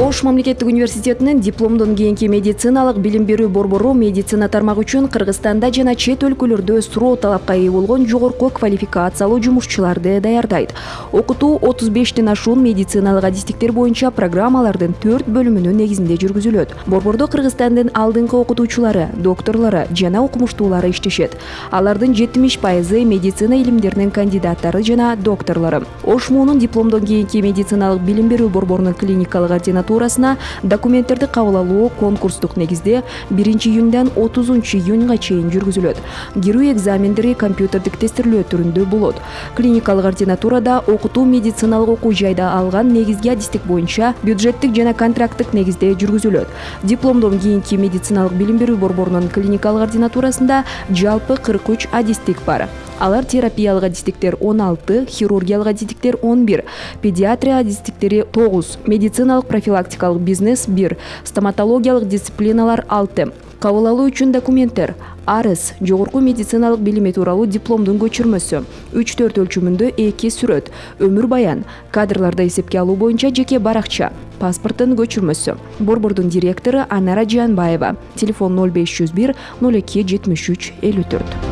ош мамлекеттик университетинин дипломдон кийинки медициналык билим берүү борбору медицина тармагы үчүн кыргызстанда жана чет өлкөлөрдө суроо талапка ээ болгон жогорку квалификациялуу жумушчуларды даярдайт. Окутуу отуз бештен ашуун медициналык адистиктер боюнча программалардын төрт бөлүмүнүн негизинде жүргүзүлөт. Борбордо кыргызстандын алдыңкы окутуучулары докторлору жана окумуштуулары иштешет. Алардын жетимиш пайызы медицина илимдеринин кандидаттары жана докторлору. Ош дипломдон кийинки медициналык билим берүү борборунун клиникалык ординатурасына документтерди кабыл алуу конкурстук негизде биринчи июндан отузунчу июнга чейин жүргүзүлөт кирүү экзамендери компьютердик тестирлөө түрүндө болот клиникалык ординатурада окутуу медициналык окуу жайда алган негизги адистик боюнча бюджеттик жана контракттык негизде жүргүзүлөт дипломдон кийинки медициналык билим берүү борборунун клиникалык ординатурасында жалпы кырк үч адистик бар. Алар терапиялык адистиктер он алты хирургиялык адистиктер он бир педиатрия адистиктери тогуз медициналык профилактикалык бизнес бир стоматологиялык дисциплиналар алты. Кабыл алуу үчүн документтер. Арыз жогорку медициналык билими тууралуу дипломдун көчүрмөсү. Үч төрт өлчөмүндө эки сүрөт. Өмүр баян. Кадрларды эсепке алуу боюнча жеке баракча. Паспорттун көчүрмөсү. Борбордун директору анара жээнбаева телефон ноль беш жүз бир ноль эки жетимиш үч элүү төрт.